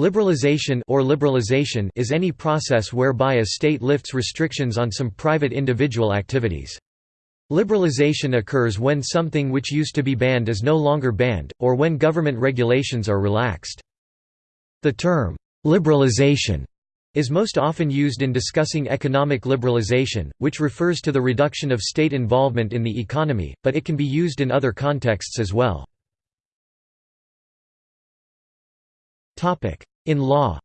Liberalization or liberalization is any process whereby a state lifts restrictions on some private individual activities. Liberalization occurs when something which used to be banned is no longer banned, or when government regulations are relaxed. The term, liberalization, is most often used in discussing economic liberalization, which refers to the reduction of state involvement in the economy, but it can be used in other contexts as well. In law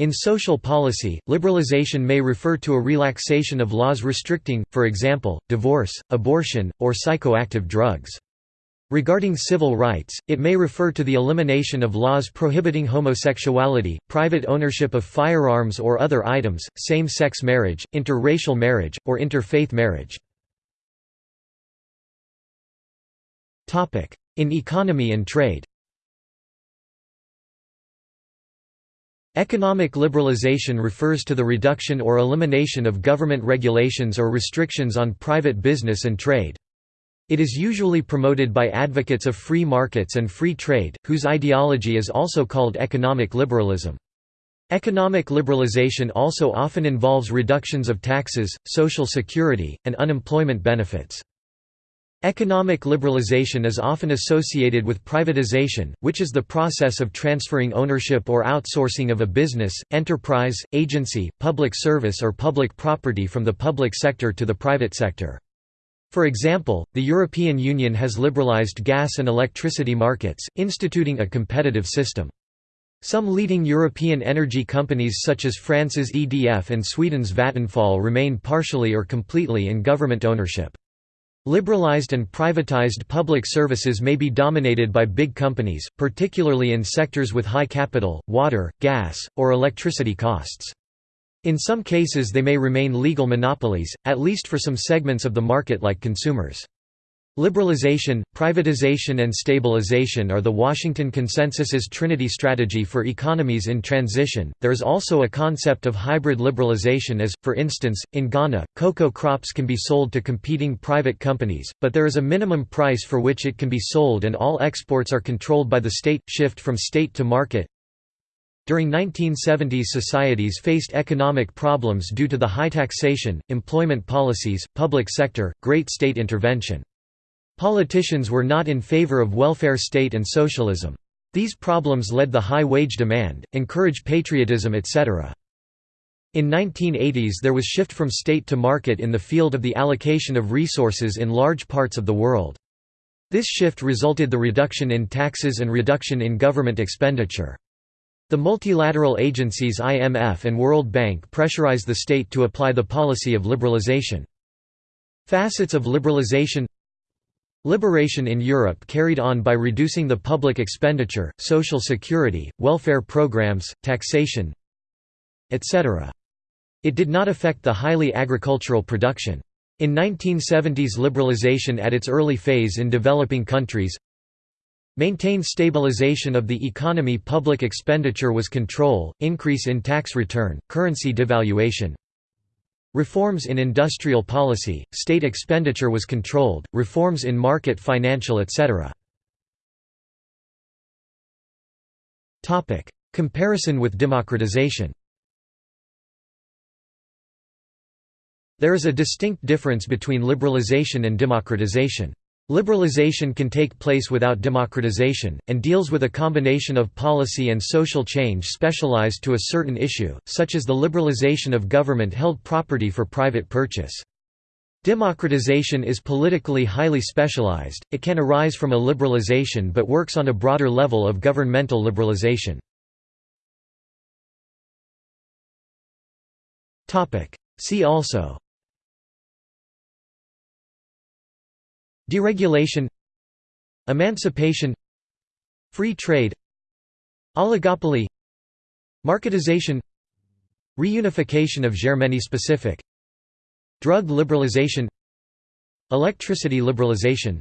In social policy, liberalization may refer to a relaxation of laws restricting, for example, divorce, abortion, or psychoactive drugs. Regarding civil rights, it may refer to the elimination of laws prohibiting homosexuality, private ownership of firearms or other items, same-sex marriage, interracial marriage, or interfaith marriage. In economy and trade Economic liberalization refers to the reduction or elimination of government regulations or restrictions on private business and trade. It is usually promoted by advocates of free markets and free trade, whose ideology is also called economic liberalism. Economic liberalization also often involves reductions of taxes, social security, and unemployment benefits. Economic liberalization is often associated with privatization, which is the process of transferring ownership or outsourcing of a business, enterprise, agency, public service or public property from the public sector to the private sector. For example, the European Union has liberalized gas and electricity markets, instituting a competitive system. Some leading European energy companies such as France's EDF and Sweden's Vattenfall remain partially or completely in government ownership. Liberalized and privatized public services may be dominated by big companies, particularly in sectors with high capital, water, gas, or electricity costs. In some cases they may remain legal monopolies, at least for some segments of the market like consumers. Liberalization, privatization and stabilization are the Washington Consensus's Trinity strategy for economies in transition. There is also a concept of hybrid liberalization as, for instance, in Ghana, cocoa crops can be sold to competing private companies, but there is a minimum price for which it can be sold and all exports are controlled by the state. Shift from state to market during 1970s societies faced economic problems due to the high taxation, employment policies, public sector, great state intervention. Politicians were not in favor of welfare state and socialism. These problems led the high wage demand, encourage patriotism etc. In 1980s there was shift from state to market in the field of the allocation of resources in large parts of the world. This shift resulted the reduction in taxes and reduction in government expenditure. The multilateral agencies IMF and World Bank pressurized the state to apply the policy of liberalization. Facets of liberalization Liberation in Europe carried on by reducing the public expenditure, social security, welfare programs, taxation, etc. It did not affect the highly agricultural production. In 1970s liberalization at its early phase in developing countries maintained stabilization of the economy Public expenditure was control, increase in tax return, currency devaluation, Reforms in industrial policy, state expenditure was controlled, reforms in market financial etc. Comparison with democratization There is a distinct difference between liberalization and democratization. Liberalization can take place without democratization, and deals with a combination of policy and social change specialized to a certain issue, such as the liberalization of government-held property for private purchase. Democratization is politically highly specialized, it can arise from a liberalization but works on a broader level of governmental liberalization. See also Deregulation Emancipation Free trade Oligopoly Marketization Reunification of Germany-specific Drug liberalization Electricity liberalization.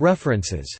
References